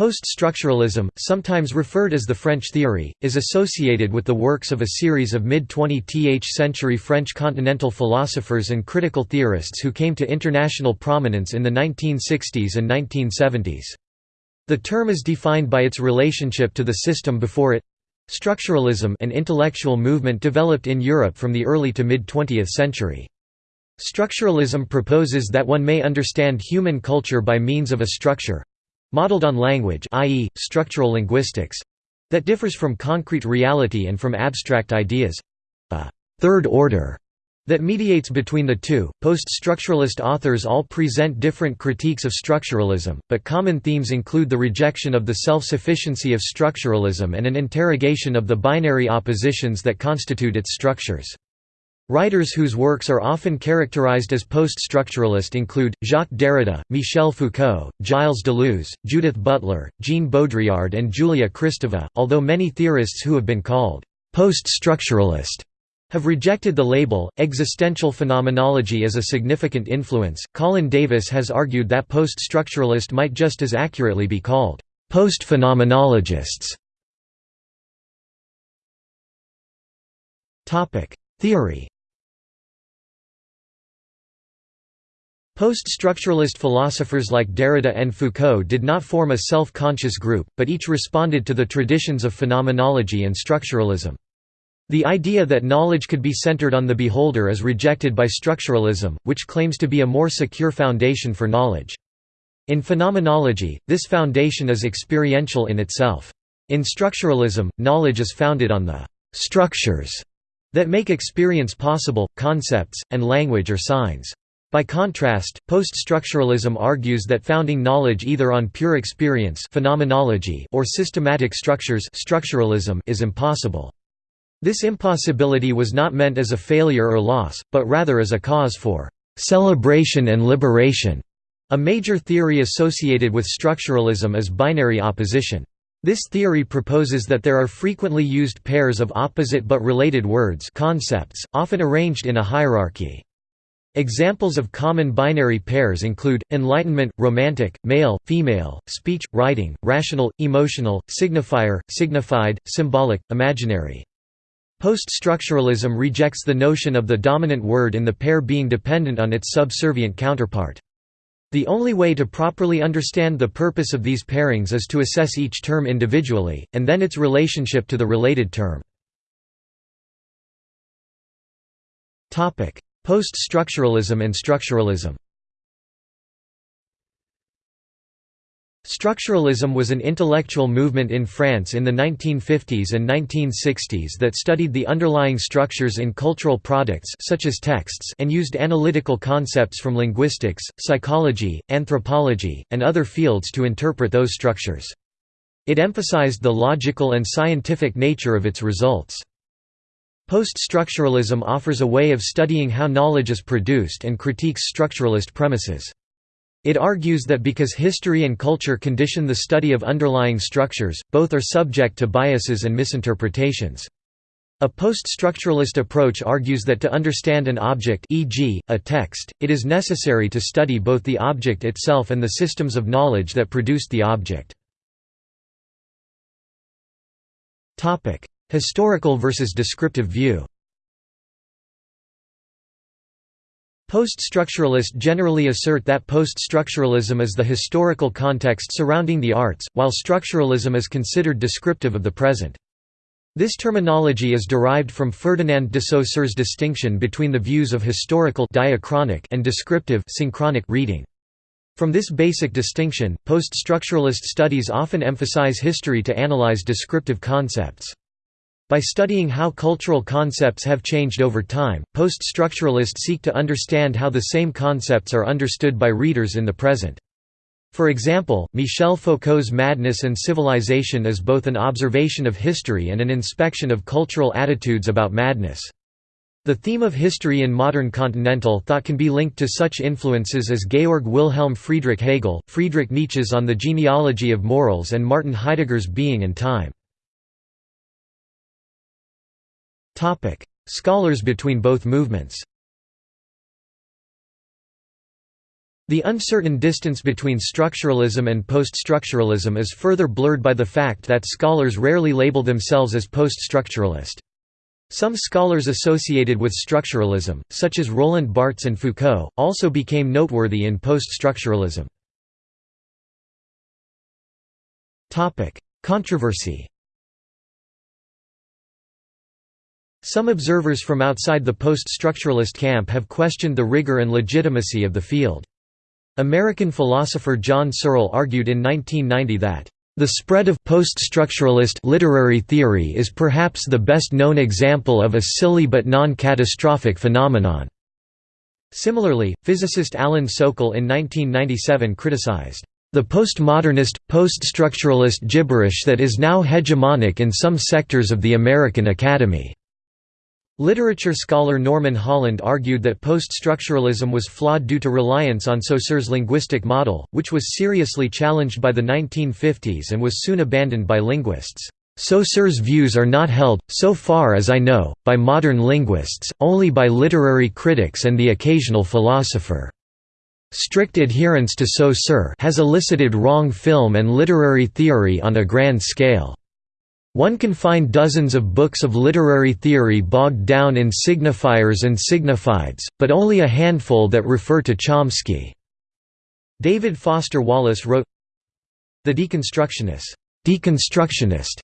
Post-structuralism, sometimes referred as the French theory, is associated with the works of a series of mid-20th century French continental philosophers and critical theorists who came to international prominence in the 1960s and 1970s. The term is defined by its relationship to the system before it. Structuralism an intellectual movement developed in Europe from the early to mid-20th century. Structuralism proposes that one may understand human culture by means of a structure, modeled on language i.e., structural linguistics that differs from concrete reality and from abstract ideas a third order that mediates between the two. Post structuralist authors all present different critiques of structuralism, but common themes include the rejection of the self sufficiency of structuralism and an interrogation of the binary oppositions that constitute its structures. Writers whose works are often characterized as post-structuralist include, Jacques Derrida, Michel Foucault, Gilles Deleuze, Judith Butler, Jean Baudrillard and Julia Kristeva, although many theorists who have been called post-structuralist have rejected the label. Existential phenomenology is a significant influence. Colin Davis has argued that post-structuralist might just as accurately be called post-phenomenologists. Topic: Theory Post-structuralist philosophers like Derrida and Foucault did not form a self-conscious group, but each responded to the traditions of phenomenology and structuralism. The idea that knowledge could be centered on the beholder is rejected by structuralism, which claims to be a more secure foundation for knowledge. In phenomenology, this foundation is experiential in itself. In structuralism, knowledge is founded on the «structures» that make experience possible, concepts, and language or signs. By contrast, post-structuralism argues that founding knowledge either on pure experience phenomenology or systematic structures structuralism is impossible. This impossibility was not meant as a failure or loss, but rather as a cause for celebration and liberation. A major theory associated with structuralism is binary opposition. This theory proposes that there are frequently used pairs of opposite but related words concepts, often arranged in a hierarchy. Examples of common binary pairs include, enlightenment, romantic, male, female, speech, writing, rational, emotional, signifier, signified, symbolic, imaginary. Post-structuralism rejects the notion of the dominant word in the pair being dependent on its subservient counterpart. The only way to properly understand the purpose of these pairings is to assess each term individually, and then its relationship to the related term. Post-structuralism and structuralism Structuralism was an intellectual movement in France in the 1950s and 1960s that studied the underlying structures in cultural products such as texts and used analytical concepts from linguistics, psychology, anthropology, and other fields to interpret those structures. It emphasized the logical and scientific nature of its results. Post-structuralism offers a way of studying how knowledge is produced and critiques structuralist premises. It argues that because history and culture condition the study of underlying structures, both are subject to biases and misinterpretations. A post-structuralist approach argues that to understand an object e.g., a text, it is necessary to study both the object itself and the systems of knowledge that produced the object. Historical versus descriptive view Post-structuralists generally assert that post-structuralism is the historical context surrounding the arts, while structuralism is considered descriptive of the present. This terminology is derived from Ferdinand de Saussure's distinction between the views of historical diachronic and descriptive synchronic reading. From this basic distinction, post-structuralist studies often emphasize history to analyze descriptive concepts. By studying how cultural concepts have changed over time, post-structuralists seek to understand how the same concepts are understood by readers in the present. For example, Michel Foucault's Madness and Civilization is both an observation of history and an inspection of cultural attitudes about madness. The theme of history in modern continental thought can be linked to such influences as Georg Wilhelm Friedrich Hegel, Friedrich Nietzsche's On the Genealogy of Morals and Martin Heidegger's Being and Time. Scholars between both movements The uncertain distance between structuralism and post-structuralism is further blurred by the fact that scholars rarely label themselves as post-structuralist. Some scholars associated with structuralism, such as Roland Barthes and Foucault, also became noteworthy in post-structuralism. Controversy Some observers from outside the post-structuralist camp have questioned the rigor and legitimacy of the field. American philosopher John Searle argued in 1990 that the spread of post-structuralist literary theory is perhaps the best known example of a silly but non-catastrophic phenomenon. Similarly, physicist Alan Sokal in 1997 criticized the postmodernist, post-structuralist gibberish that is now hegemonic in some sectors of the American Academy. Literature scholar Norman Holland argued that post-structuralism was flawed due to reliance on Saussure's linguistic model, which was seriously challenged by the 1950s and was soon abandoned by linguists. Saussure's views are not held, so far as I know, by modern linguists, only by literary critics and the occasional philosopher. Strict adherence to Saussure has elicited wrong film and literary theory on a grand scale. One can find dozens of books of literary theory bogged down in signifiers and signifieds, but only a handful that refer to Chomsky. David Foster Wallace wrote, The deconstructionist, deconstructionist,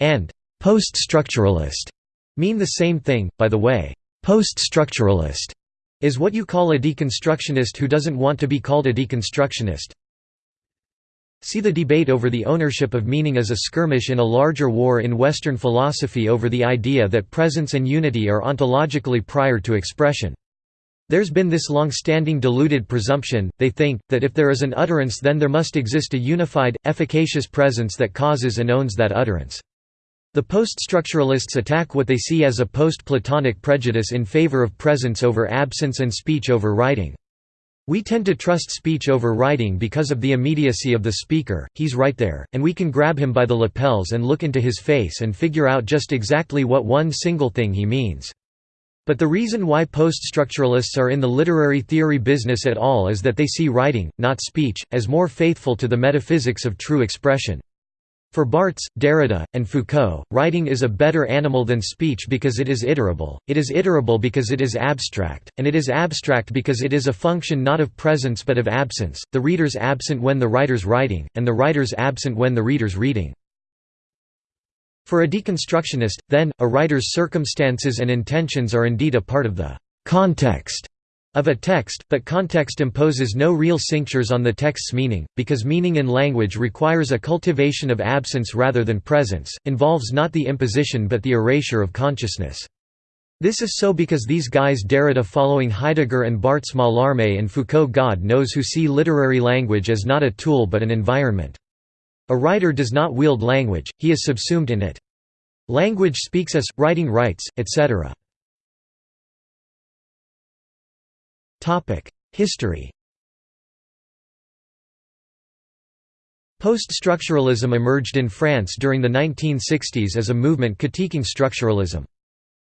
and post-structuralist mean the same thing, by the way. Post-structuralist is what you call a deconstructionist who doesn't want to be called a deconstructionist. See the debate over the ownership of meaning as a skirmish in a larger war in Western philosophy over the idea that presence and unity are ontologically prior to expression. There's been this long-standing deluded presumption, they think, that if there is an utterance then there must exist a unified, efficacious presence that causes and owns that utterance. The post-structuralists attack what they see as a post-Platonic prejudice in favor of presence over absence and speech over writing. We tend to trust speech over writing because of the immediacy of the speaker, he's right there, and we can grab him by the lapels and look into his face and figure out just exactly what one single thing he means. But the reason why post-structuralists are in the literary theory business at all is that they see writing, not speech, as more faithful to the metaphysics of true expression. For Barthes, Derrida, and Foucault, writing is a better animal than speech because it is iterable, it is iterable because it is abstract, and it is abstract because it is a function not of presence but of absence, the reader's absent when the writer's writing, and the writer's absent when the reader's reading. For a deconstructionist, then, a writer's circumstances and intentions are indeed a part of the context of a text, but context imposes no real cinctures on the text's meaning, because meaning in language requires a cultivation of absence rather than presence, involves not the imposition but the erasure of consciousness. This is so because these guys Derrida following Heidegger and Barthes Mallarmé and Foucault God knows who see literary language as not a tool but an environment. A writer does not wield language, he is subsumed in it. Language speaks us, writing writes, etc. History Post-structuralism emerged in France during the 1960s as a movement critiquing structuralism.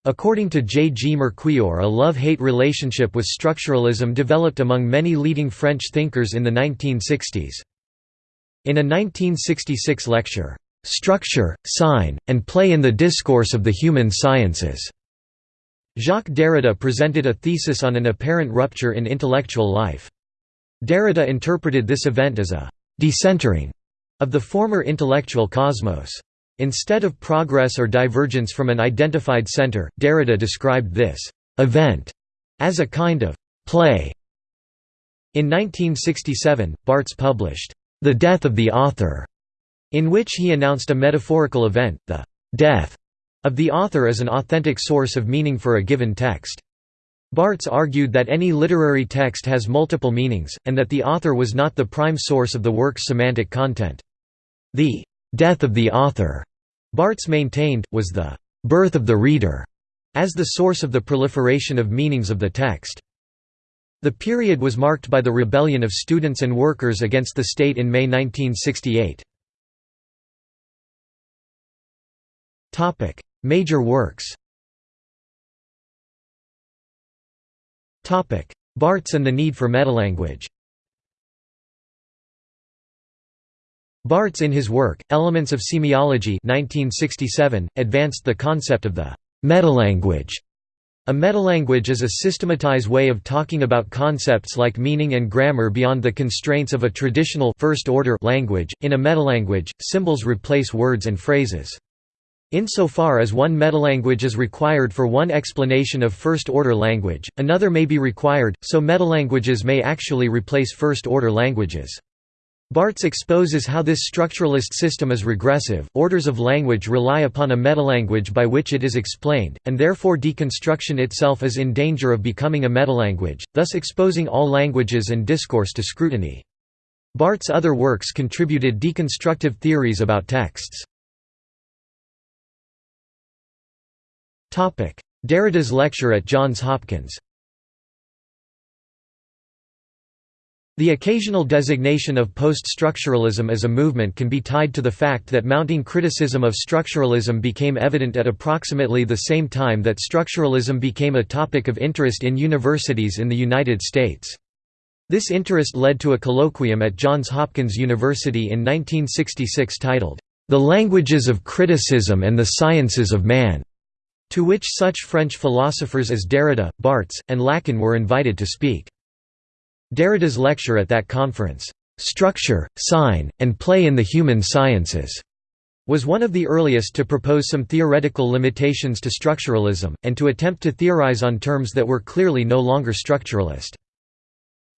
According to J. G. Merquior a love-hate relationship with structuralism developed among many leading French thinkers in the 1960s. In a 1966 lecture, "'Structure, Sign, and Play in the Discourse of the Human Sciences' Jacques Derrida presented a thesis on an apparent rupture in intellectual life. Derrida interpreted this event as a «decentering» of the former intellectual cosmos. Instead of progress or divergence from an identified center, Derrida described this «event» as a kind of «play». In 1967, Barthes published «The Death of the Author», in which he announced a metaphorical event, the «death» of the author as an authentic source of meaning for a given text. Barthes argued that any literary text has multiple meanings, and that the author was not the prime source of the work's semantic content. The «death of the author», Barthes maintained, was the «birth of the reader», as the source of the proliferation of meanings of the text. The period was marked by the rebellion of students and workers against the state in May 1968. Major works Barthes and the need for metalanguage Barthes in his work, Elements of Semiology 1967, advanced the concept of the metalanguage. A metalanguage is a systematized way of talking about concepts like meaning and grammar beyond the constraints of a traditional first-order language. In a metalanguage, symbols replace words and phrases. Insofar as one metalanguage is required for one explanation of first-order language, another may be required, so metalanguages may actually replace first-order languages. Barthes exposes how this structuralist system is regressive. Orders of language rely upon a metalanguage by which it is explained, and therefore deconstruction itself is in danger of becoming a metalanguage, thus exposing all languages and discourse to scrutiny. Barthes' other works contributed deconstructive theories about texts. Derrida's lecture at Johns Hopkins. The occasional designation of post-structuralism as a movement can be tied to the fact that mounting criticism of structuralism became evident at approximately the same time that structuralism became a topic of interest in universities in the United States. This interest led to a colloquium at Johns Hopkins University in 1966 titled, "'The Languages of Criticism and the Sciences of Man'", to which such French philosophers as Derrida, Barthes, and Lacan were invited to speak. Derrida's lecture at that conference, "'Structure, Sign, and Play in the Human Sciences' was one of the earliest to propose some theoretical limitations to structuralism, and to attempt to theorize on terms that were clearly no longer structuralist.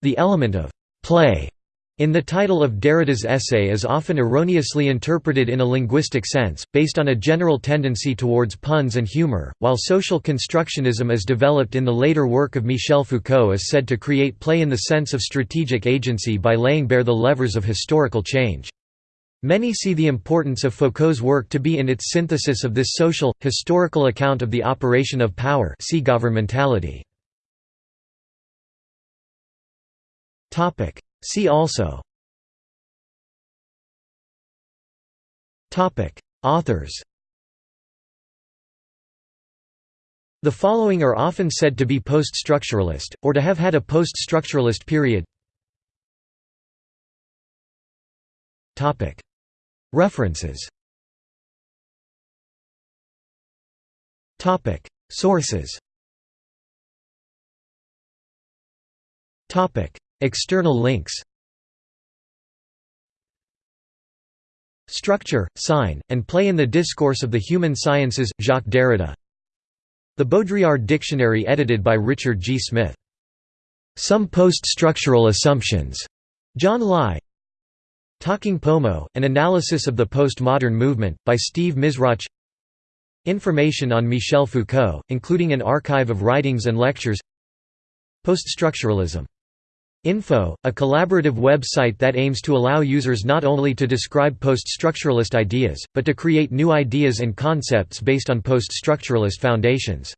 The element of «play» in the title of Derrida's essay is often erroneously interpreted in a linguistic sense, based on a general tendency towards puns and humor, while social constructionism as developed in the later work of Michel Foucault is said to create play in the sense of strategic agency by laying bare the levers of historical change. Many see the importance of Foucault's work to be in its synthesis of this social, historical account of the operation of power see governmentality. See also. Authors. The following are often said to be post-structuralist, or to have had a post-structuralist period. References. Sources External links. Structure, Sign, and Play in the Discourse of the Human Sciences, Jacques Derrida. The Baudrillard Dictionary edited by Richard G. Smith. Some Post-Structural Assumptions, John Lye. Talking Pomo, An Analysis of the Postmodern Movement, by Steve Mizrach. Information on Michel Foucault, including an archive of writings and lectures. Poststructuralism Info, a collaborative web-site that aims to allow users not only to describe post-structuralist ideas, but to create new ideas and concepts based on post-structuralist foundations.